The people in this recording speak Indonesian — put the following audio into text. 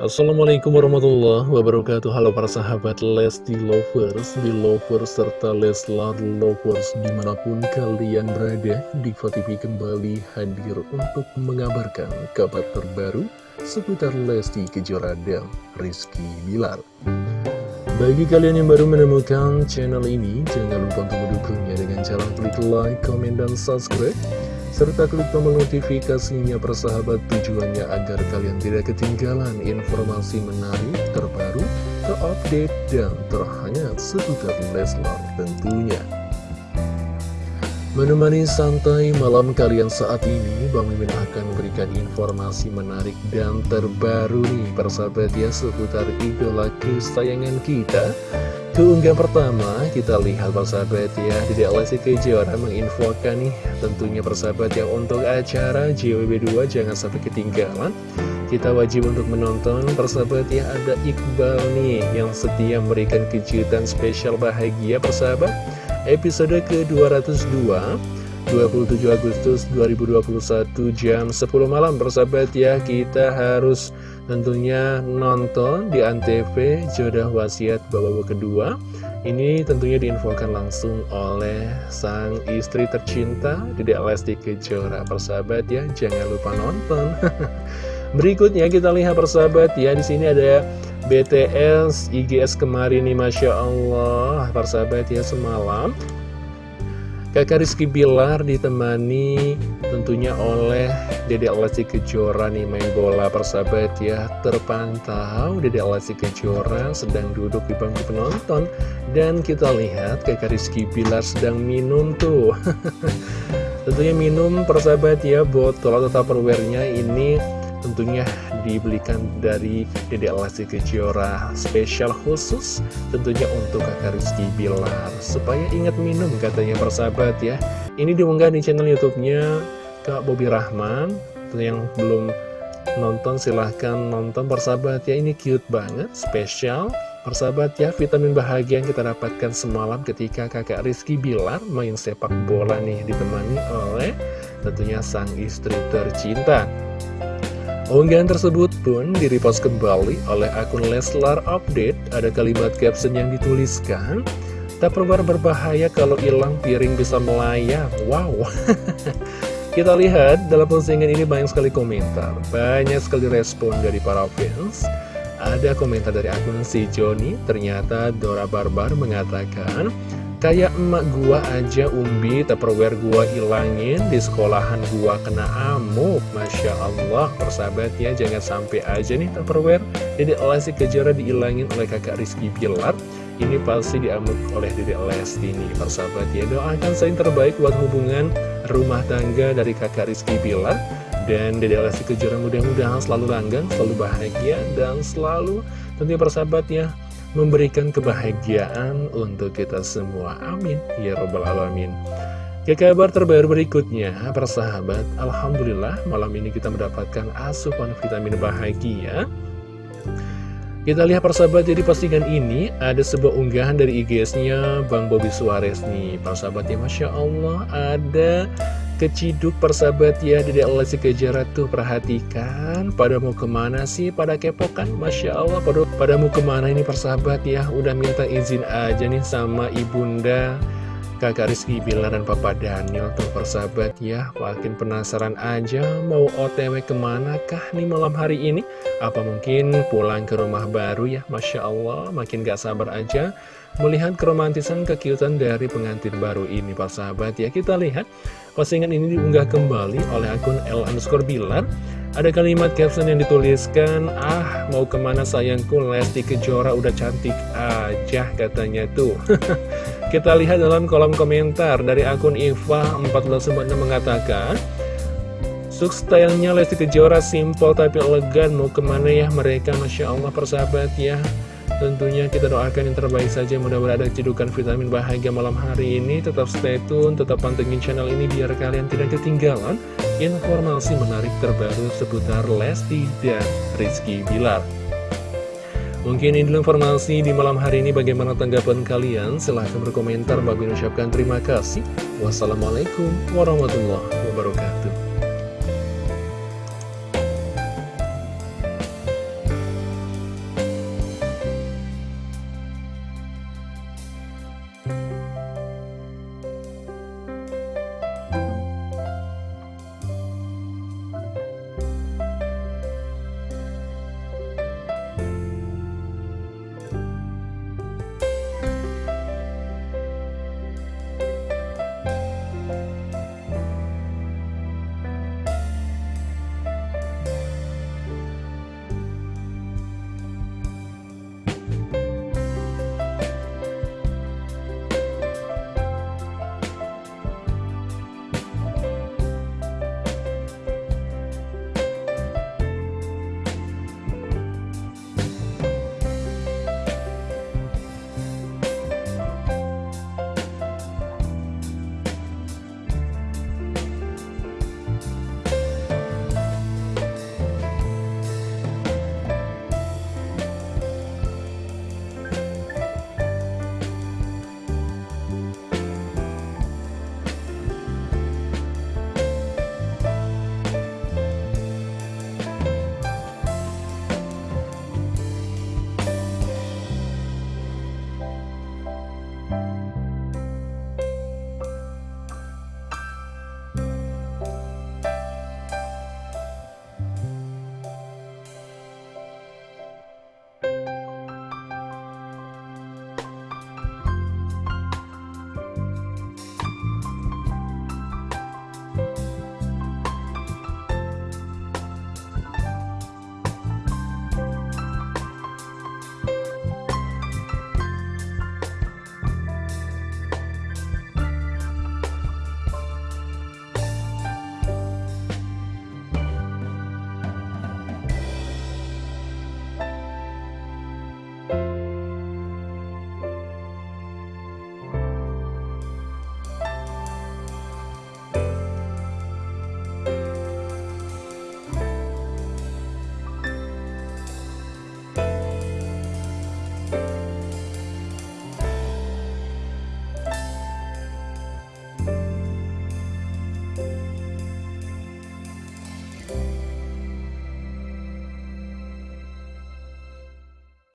Assalamualaikum warahmatullahi wabarakatuh. Halo para sahabat Lesti Lovers, Belovers, serta Leslar Lovers Di mana pun kalian berada, Diva TV kembali hadir untuk mengabarkan kabar terbaru Seputar Lesti Kejora dan Rizky Bilar. Bagi kalian yang baru menemukan channel ini Jangan lupa untuk mendukungnya dengan cara klik like, comment, dan subscribe serta klik tombol notifikasinya persahabat tujuannya agar kalian tidak ketinggalan informasi menarik, terbaru, terupdate, dan terhangat seputar Leslar tentunya. Menemani santai malam kalian saat ini, Bang Mimin akan memberikan informasi menarik dan terbaru nih persahabat ya seputar idola kesayangan kita Keunggahan pertama, kita lihat persahabat ya, Dede Lesti Kejora menginfokan nih, tentunya persahabat yang untuk acara JWB2 jangan sampai ketinggalan. Kita wajib untuk menonton persahabat ya, ada Iqbal nih yang setia memberikan kejutan spesial bahagia persahabat. Episode ke-202 27 Agustus 2021 jam 10 malam persahabat ya. Kita harus tentunya nonton di Antv Jodoh Wasiat babak kedua. Ini tentunya diinfokan langsung oleh sang istri tercinta Dedek Lesti Kejora. Persahabat ya jangan lupa nonton. Berikutnya kita lihat persahabat ya di sini ada BTS IGS kemarin nih Masya Allah. Persahabat ya semalam Kakak Rizky Bilar ditemani tentunya oleh Dede Lesti Kejora nih main bola persahabat ya. Terpantau Dede Lesti Kejora sedang duduk di bangku penonton. Dan kita lihat kakak Rizky Bilar sedang minum tuh. Tentunya minum persahabat ya botol atau tupperware-nya ini tentunya dibelikan dari Dede Lesti Kejora spesial khusus tentunya untuk kakak Rizky Bilar. Supaya ingat minum katanya persahabat ya. Ini diunggah di channel youtube-nya Kak Bobi Rahman. Yang belum nonton silahkan nonton persahabat ya. Ini cute banget spesial. Persahabat ya, vitamin bahagia yang kita dapatkan semalam ketika kakak Rizky Bilar main sepak bola nih ditemani oleh tentunya sang istri tercinta. Unggahan tersebut pun direpost kembali oleh akun Leslar Update. Ada kalimat caption yang dituliskan, Tak perbar berbahaya kalau hilang piring bisa melayang. Wow. Kita lihat dalam postingan ini banyak sekali komentar, banyak sekali respon dari para fans. Ada komentar dari akun si Joni, ternyata Dora Barbar mengatakan, Kayak emak gua aja umbi tupperware gua ilangin Di sekolahan gua kena amuk. Masya Allah Persahabat ya jangan sampai aja nih tupperware Jadi Lesti Kejora diilangin oleh kakak Rizky Bilar. Ini pasti diamuk oleh Dede Lesti nih Persahabat ya doakan saya yang terbaik buat hubungan rumah tangga dari kakak Rizky Bilar. Dan Dede Lesti Kejora mudah-mudahan selalu langgang, selalu bahagia Dan selalu tentunya persahabat ya memberikan kebahagiaan untuk kita semua. Amin. Ya Robbal Alamin. Ke kabar terbaru berikutnya, persahabat, Alhamdulillah malam ini kita mendapatkan asupan vitamin bahagia. Kita lihat persahabat, jadi postingan ini ada sebuah unggahan dari IG-nya Bang Bobi Suarez nih. Persahabat ya, Masya Allah, ada Keciduk persahabat ya Dede Lesti Kejora tuh perhatikan. Pada mau ke mana sih? Pada kepokan? Masya Allah pada, pada mau ke mana ini persahabat ya? Udah minta izin aja nih sama ibunda Kakak Rizky Bilar dan Papa Daniel tuh persahabat ya. Makin penasaran aja mau otw ke mana kah nih malam hari ini? Apa mungkin pulang ke rumah baru ya? Masya Allah makin gak sabar aja Melihat keromantisan kekiutan dari pengantin baru ini persahabat ya. Kita lihat Postingan ini diunggah kembali oleh akun L underscore Bilar. Ada kalimat caption yang dituliskan, Ah, mau ke mana sayangku, Lesti Kejora udah cantik aja katanya tuh. Kita lihat dalam kolom komentar dari akun Iva 1496 mengatakan, Suk stylenya Lesti Kejora simple tapi elegan, mau ke mana ya mereka, Masya Allah persahabat ya. Tentunya kita doakan yang terbaik saja. Mudah-mudahan ada cedukan vitamin bahagia malam hari ini. Tetap stay tune, tetap pantengin channel ini Biar kalian tidak ketinggalan Informasi menarik terbaru seputar Lesti dan Rizky Bilar Mungkin ini dulu informasi di malam hari ini Bagaimana tanggapan kalian? Silahkan berkomentar. Bagi ucapkan terima kasih. Wassalamualaikum warahmatullahi wabarakatuh you